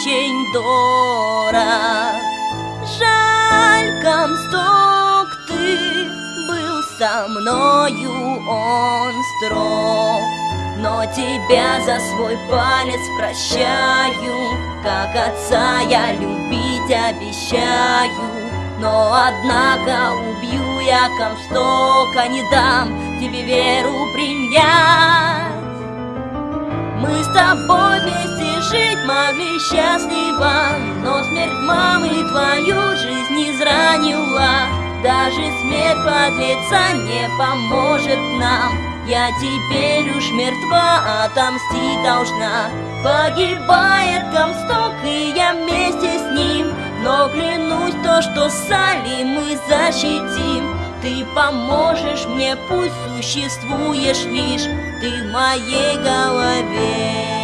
очень дорог. Жаль, Комсток, ты был со мною, он строг. Но тебя за свой палец прощаю, Как отца я любить обещаю. Но однако убью я Комстока, не дам тебе веру принять. Мы с тобой вместе жить могли счастливо, Но смерть мамы твою жизнь изранила. Даже смерть подлеца не поможет нам. Я теперь уж мертва, отомстить должна. Погибает Комсток, и я вместе с ним. Но клянусь то, что Сали мы защитим Ты поможешь мне, пусть существуешь лишь Ты в моей голове